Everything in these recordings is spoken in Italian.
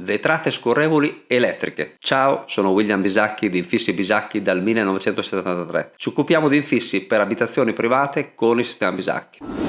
Vetrate scorrevoli elettriche. Ciao, sono William Bisacchi di Infissi Bisacchi dal 1973. Ci occupiamo di infissi per abitazioni private con il sistema Bisacchi.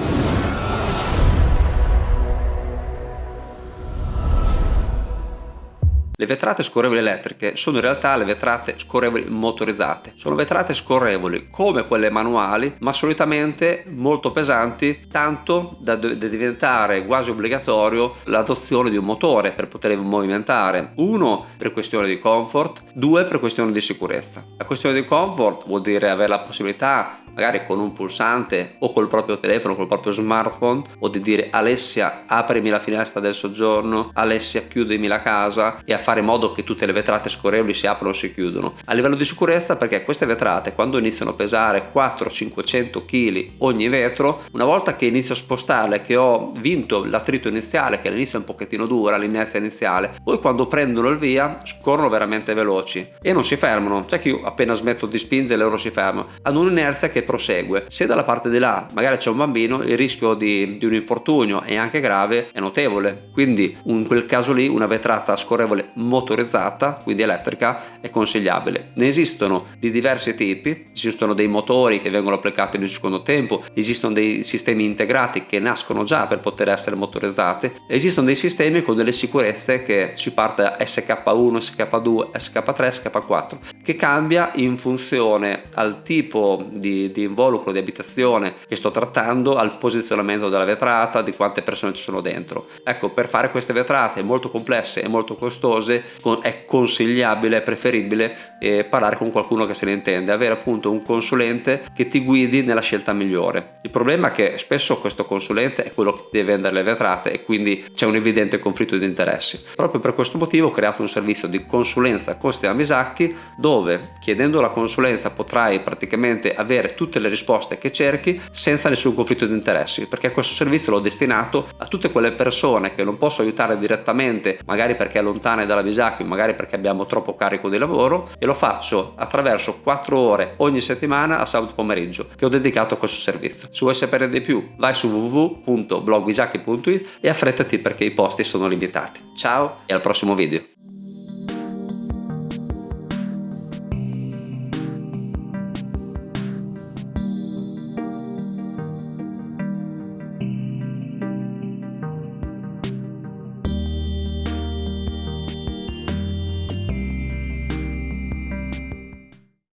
Le vetrate scorrevoli elettriche sono in realtà le vetrate scorrevoli motorizzate. Sono vetrate scorrevoli come quelle manuali, ma solitamente molto pesanti, tanto da, diventare quasi obbligatorio l'adozione di un motore per poterle movimentare. Uno per questione di comfort, due per questione di sicurezza. La questione di comfort vuol dire avere la possibilità magari con un pulsante o col proprio telefono, col proprio smartphone o di dire Alessia aprimi la finestra del soggiorno, Alessia chiudimi la casa e a fare in modo che tutte le vetrate scorrevoli si aprono o si chiudono. A livello di sicurezza perché queste vetrate quando iniziano a pesare 400-500 kg ogni vetro, una volta che inizio a spostarle, che ho vinto l'attrito iniziale, che all'inizio è un pochettino dura, l'inerzia iniziale, poi quando prendono il via scorrono veramente veloci e non si fermano. Cioè che io appena smetto di spingere loro si fermano. Hanno un'inerzia che prosegue. Se dalla parte di là magari c'è un bambino, il rischio di, di un infortunio e anche grave è notevole. Quindi in quel caso lì una vetrata scorrevole motorizzata, quindi elettrica, è consigliabile. Ne esistono di diversi tipi, esistono dei motori che vengono applicati nel secondo tempo, esistono dei sistemi integrati che nascono già per poter essere motorizzati, esistono dei sistemi con delle sicurezze che si parte da SK1, SK2, SK3, SK4, che cambia in funzione al tipo di, di involucro di abitazione che sto trattando, al posizionamento della vetrata, di quante persone ci sono dentro. Ecco, per fare queste vetrate molto complesse e molto costose, è consigliabile, è preferibile eh, parlare con qualcuno che se ne intende, avere appunto un consulente che ti guidi nella scelta migliore. Il problema è che spesso questo consulente è quello che deve vendere le vetrate e quindi c'è un evidente conflitto di interessi. Proprio per questo motivo ho creato un servizio di consulenza con Stefano Misacchi dove chiedendo la consulenza potrai praticamente avere tutte le risposte che cerchi senza nessun conflitto di interessi perché questo servizio l'ho destinato a tutte quelle persone che non posso aiutare direttamente magari perché è lontane dalla Visacchio magari perché abbiamo troppo carico di lavoro e lo faccio attraverso 4 ore ogni settimana a sabato pomeriggio che ho dedicato a questo servizio. Se vuoi sapere di più vai su www.blogvisacchi.it e affrettati perché i posti sono limitati. Ciao e al prossimo video.